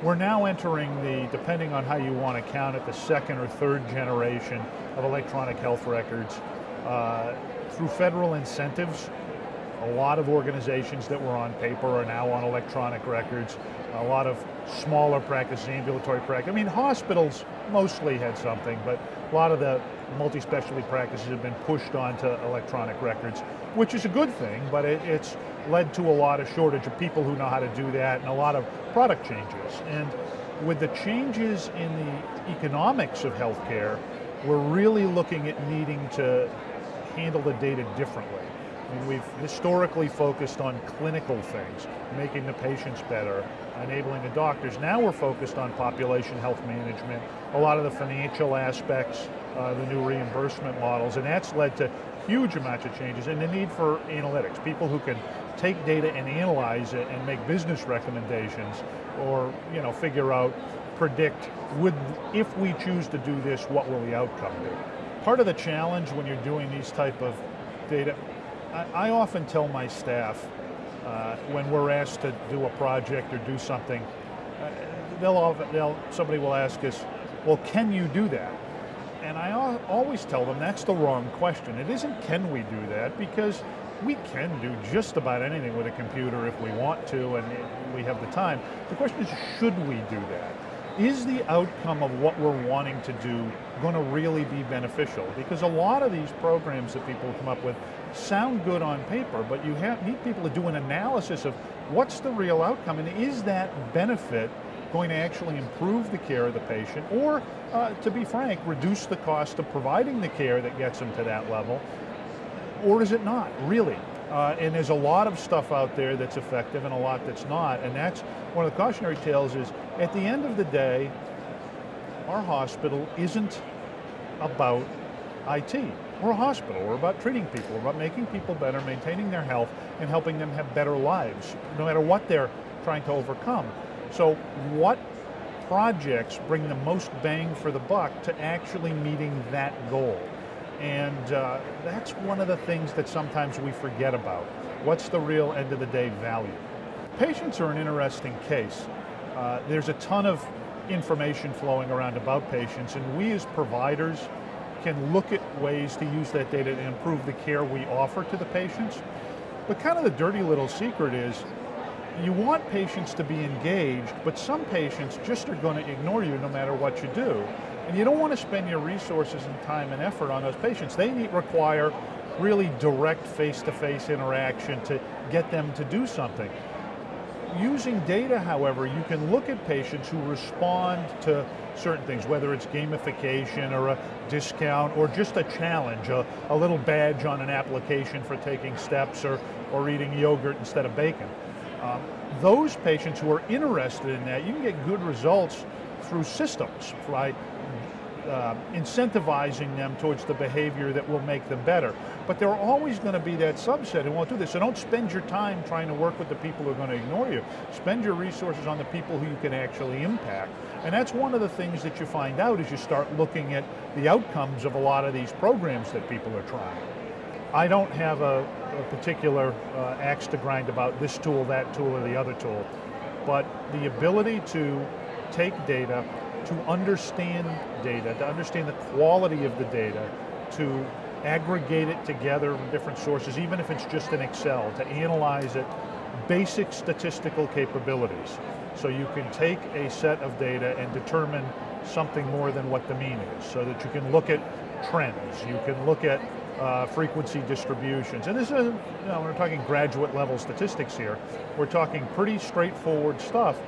We're now entering the, depending on how you want to count it, the second or third generation of electronic health records. Uh, through federal incentives, a lot of organizations that were on paper are now on electronic records. A lot of smaller practices, ambulatory practice. I mean, hospitals mostly had something, but a lot of the multi-specialty practices have been pushed onto electronic records, which is a good thing, but it, it's led to a lot of shortage of people who know how to do that and a lot of product changes. And with the changes in the economics of healthcare, we're really looking at needing to handle the data differently. We've historically focused on clinical things, making the patients better, enabling the doctors. Now we're focused on population health management, a lot of the financial aspects, uh, the new reimbursement models, and that's led to huge amounts of changes and the need for analytics, people who can take data and analyze it and make business recommendations or you know, figure out, predict, would, if we choose to do this, what will the outcome be? Part of the challenge when you're doing these type of data I, I often tell my staff uh, when we're asked to do a project or do something, uh, they'll, they'll, somebody will ask us, well, can you do that? And I always tell them that's the wrong question. It isn't can we do that, because we can do just about anything with a computer if we want to and we have the time. The question is, should we do that? Is the outcome of what we're wanting to do going to really be beneficial? Because a lot of these programs that people come up with sound good on paper, but you have, need people to do an analysis of what's the real outcome and is that benefit going to actually improve the care of the patient or, uh, to be frank, reduce the cost of providing the care that gets them to that level, or is it not, really? Uh, and there's a lot of stuff out there that's effective and a lot that's not, and that's one of the cautionary tales is, at the end of the day, our hospital isn't about IT. We're a hospital, we're about treating people, we're about making people better, maintaining their health, and helping them have better lives, no matter what they're trying to overcome. So what projects bring the most bang for the buck to actually meeting that goal? And uh, that's one of the things that sometimes we forget about. What's the real end of the day value? Patients are an interesting case. Uh, there's a ton of information flowing around about patients and we as providers can look at ways to use that data to improve the care we offer to the patients. But kind of the dirty little secret is you want patients to be engaged, but some patients just are going to ignore you no matter what you do. And you don't want to spend your resources and time and effort on those patients. They need, require really direct face-to-face -face interaction to get them to do something. Using data, however, you can look at patients who respond to certain things, whether it's gamification or a discount or just a challenge, a, a little badge on an application for taking steps or, or eating yogurt instead of bacon. Um, those patients who are interested in that, you can get good results through systems, right? Uh, incentivizing them towards the behavior that will make them better. But there are always going to be that subset who won't do this. So don't spend your time trying to work with the people who are going to ignore you. Spend your resources on the people who you can actually impact. And that's one of the things that you find out as you start looking at the outcomes of a lot of these programs that people are trying. I don't have a, a particular uh, axe to grind about this tool, that tool, or the other tool. But the ability to take data to understand data, to understand the quality of the data, to aggregate it together from different sources, even if it's just in Excel, to analyze it, basic statistical capabilities. So you can take a set of data and determine something more than what the mean is, so that you can look at trends, you can look at uh, frequency distributions. And this is, you know, we're talking graduate level statistics here. We're talking pretty straightforward stuff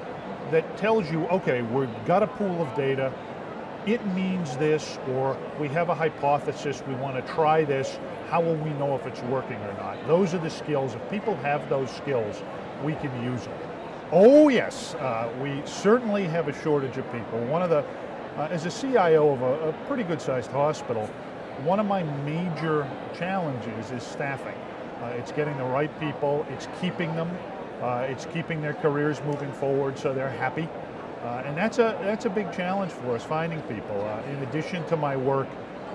that tells you, okay, we've got a pool of data, it means this, or we have a hypothesis, we want to try this, how will we know if it's working or not? Those are the skills, if people have those skills, we can use them. Oh yes, uh, we certainly have a shortage of people. One of the, uh, as a CIO of a, a pretty good sized hospital, one of my major challenges is staffing. Uh, it's getting the right people, it's keeping them, uh, it's keeping their careers moving forward so they're happy. Uh, and that's a, that's a big challenge for us, finding people. Uh, in addition to my work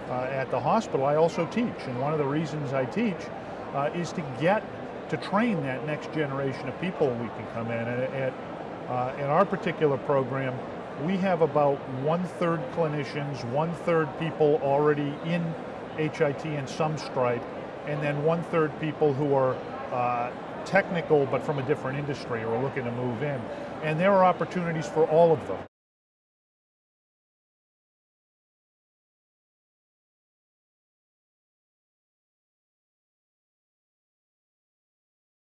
uh, at the hospital, I also teach. And one of the reasons I teach uh, is to get, to train that next generation of people we can come in. And at Uh, in our particular program, we have about one-third clinicians, one-third people already in HIT and some Stripe, and then one-third people who are technical but from a different industry or looking to move in. And there are opportunities for all of them.